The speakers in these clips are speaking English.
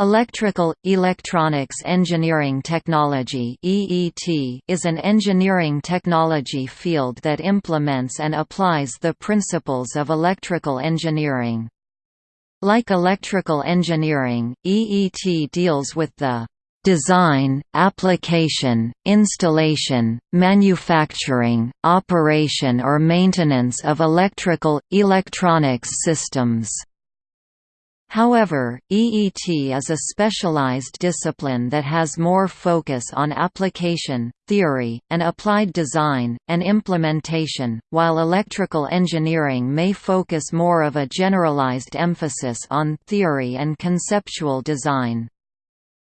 Electrical – Electronics Engineering Technology is an engineering technology field that implements and applies the principles of electrical engineering. Like electrical engineering, EET deals with the design, application, installation, manufacturing, operation or maintenance of electrical, electronics systems. However, EET is a specialized discipline that has more focus on application, theory, and applied design, and implementation, while electrical engineering may focus more of a generalized emphasis on theory and conceptual design.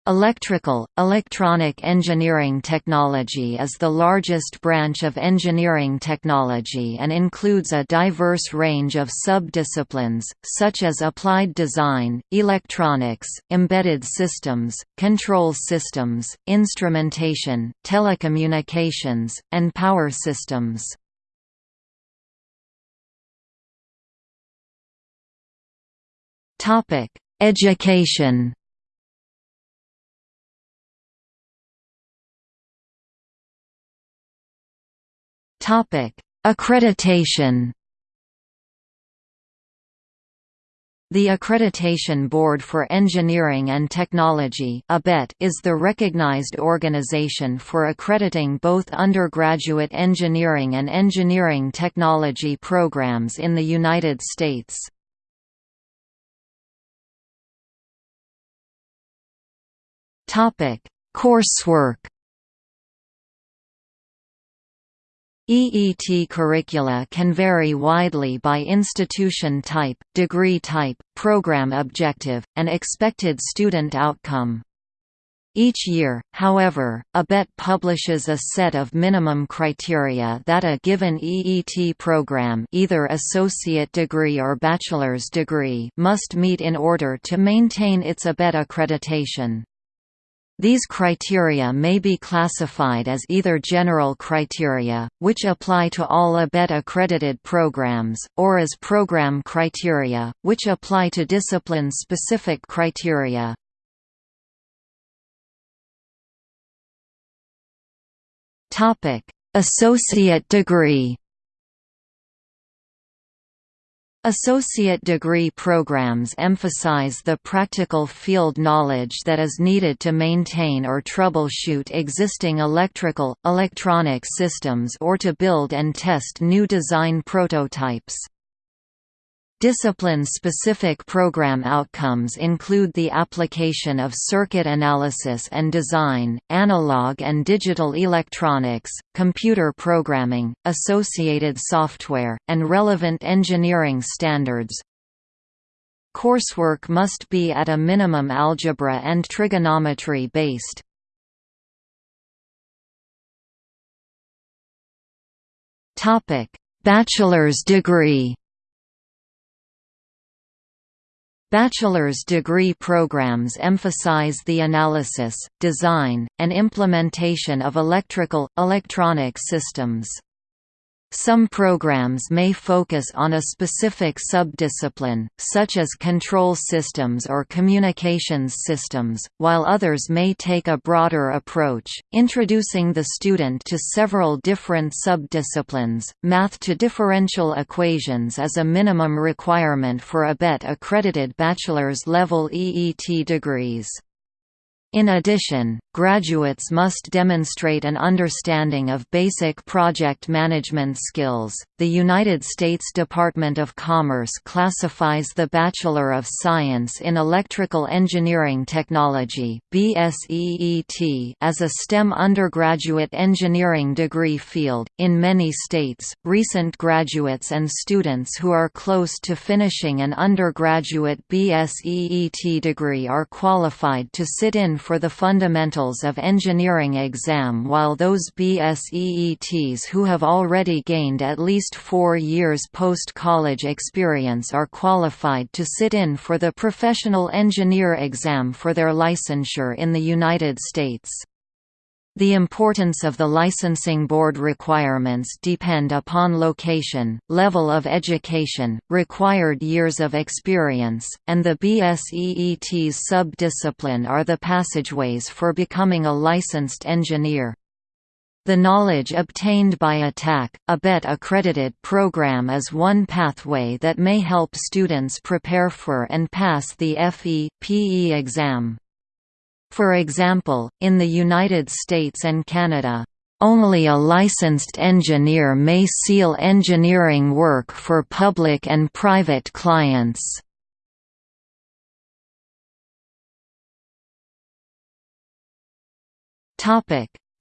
Electrical, electronic engineering technology is the largest branch of engineering technology and includes a diverse range of sub-disciplines, such as applied design, electronics, embedded systems, control systems, instrumentation, telecommunications, and power systems. Education Topic: Accreditation. The Accreditation Board for Engineering and Technology is the recognized organization for accrediting both undergraduate engineering and engineering technology programs in the United States. Coursework EET curricula can vary widely by institution type, degree type, program objective, and expected student outcome. Each year, however, ABET publishes a set of minimum criteria that a given EET program either associate degree or bachelor's degree must meet in order to maintain its ABET accreditation. These criteria may be classified as either general criteria, which apply to all ABET-accredited programs, or as program criteria, which apply to discipline-specific criteria. Associate degree Associate degree programs emphasize the practical field knowledge that is needed to maintain or troubleshoot existing electrical, electronic systems or to build and test new design prototypes. Discipline-specific program outcomes include the application of circuit analysis and design, analog and digital electronics, computer programming, associated software, and relevant engineering standards. Coursework must be at a minimum algebra and trigonometry based. Bachelor's degree Bachelor's degree programs emphasize the analysis, design, and implementation of electrical, electronic systems. Some programs may focus on a specific subdiscipline, such as control systems or communications systems, while others may take a broader approach, introducing the student to several different subdisciplines. Math to differential equations is a minimum requirement for ABET accredited bachelor's level EET degrees. In addition, graduates must demonstrate an understanding of basic project management skills. The United States Department of Commerce classifies the Bachelor of Science in Electrical Engineering Technology (BSEET) as a STEM undergraduate engineering degree field. In many states, recent graduates and students who are close to finishing an undergraduate BSEET degree are qualified to sit in for the Fundamentals of Engineering exam while those BSEETs who have already gained at least four years post-college experience are qualified to sit in for the Professional Engineer exam for their licensure in the United States. The importance of the licensing board requirements depend upon location, level of education, required years of experience, and the BSEET's sub-discipline are the passageways for becoming a licensed engineer. The knowledge obtained by a TAC, ABET accredited program is one pathway that may help students prepare for and pass the FE/PE exam. For example, in the United States and Canada, only a licensed engineer may seal engineering work for public and private clients.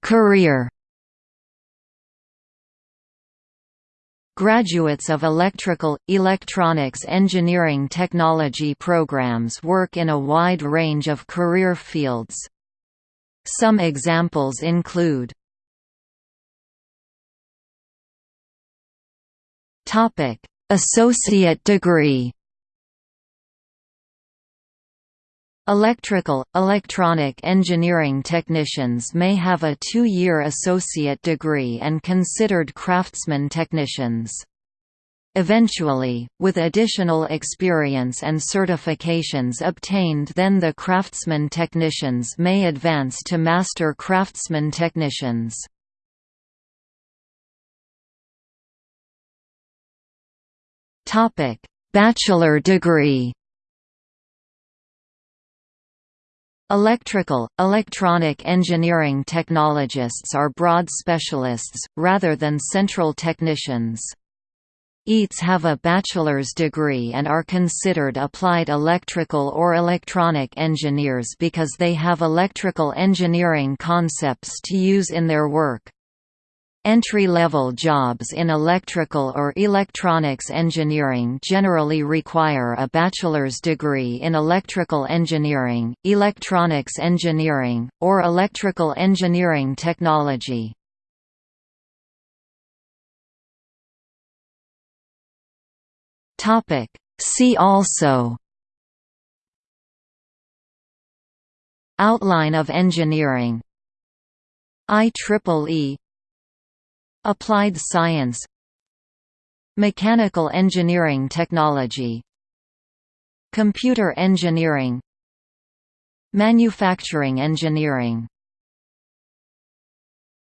Career Graduates of electrical, electronics engineering technology programs work in a wide range of career fields. Some examples include Associate degree Electrical, electronic engineering technicians may have a two-year associate degree and considered craftsman technicians. Eventually, with additional experience and certifications obtained then the craftsman technicians may advance to master craftsman technicians. Bachelor degree Electrical, electronic engineering technologists are broad specialists, rather than central technicians. EATs have a bachelor's degree and are considered applied electrical or electronic engineers because they have electrical engineering concepts to use in their work. Entry-level jobs in electrical or electronics engineering generally require a bachelor's degree in electrical engineering, electronics engineering, or electrical engineering technology. See also Outline of engineering IEEE Applied science. Mechanical engineering technology. Computer engineering. Manufacturing engineering